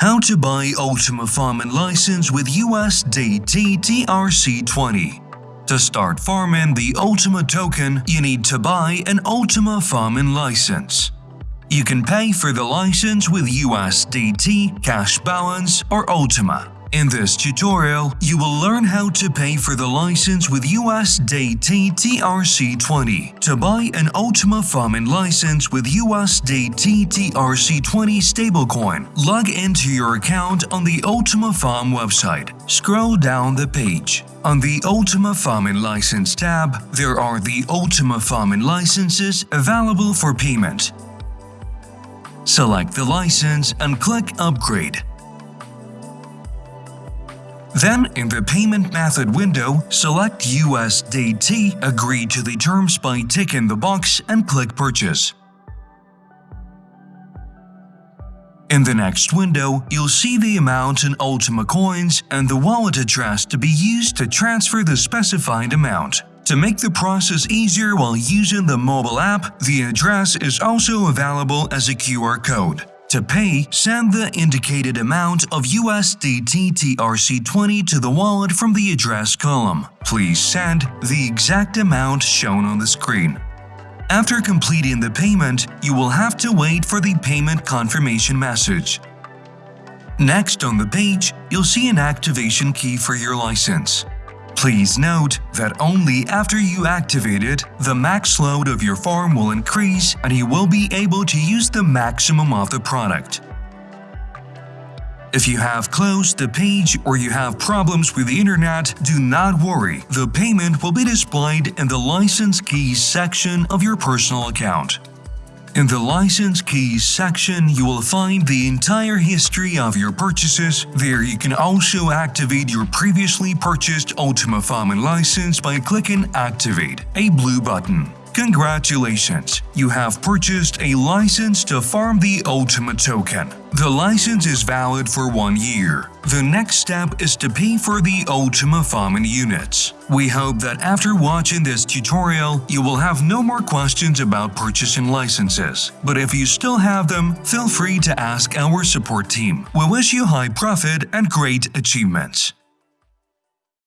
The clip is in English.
How to buy Ultima Farming license with USDT TRC20 To start farming the Ultima token, you need to buy an Ultima Farming license. You can pay for the license with USDT, cash balance, or Ultima. In this tutorial, you will learn how to pay for the license with USDT TRC20 to buy an Ultima Farming license with USDT TRC20 stablecoin. Log into your account on the Ultima Farm website. Scroll down the page. On the Ultima Farming License tab, there are the Ultima Farming licenses available for payment. Select the license and click Upgrade. Then, in the Payment Method window, select USDT, agree to the terms by ticking the box and click Purchase. In the next window, you'll see the amount in Ultima Coins and the wallet address to be used to transfer the specified amount. To make the process easier while using the mobile app, the address is also available as a QR code. To pay, send the indicated amount of USDT TRC20 to the wallet from the address column. Please send the exact amount shown on the screen. After completing the payment, you will have to wait for the payment confirmation message. Next on the page, you'll see an activation key for your license. Please note that only after you activate it, the max load of your farm will increase and you will be able to use the maximum of the product. If you have closed the page or you have problems with the internet, do not worry, the payment will be displayed in the license keys section of your personal account. In the License Keys section, you will find the entire history of your purchases. There you can also activate your previously purchased Ultima Farming license by clicking Activate, a blue button. Congratulations! You have purchased a license to farm the Ultima token. The license is valid for one year. The next step is to pay for the Ultima farming units. We hope that after watching this tutorial, you will have no more questions about purchasing licenses. But if you still have them, feel free to ask our support team. We wish you high profit and great achievements.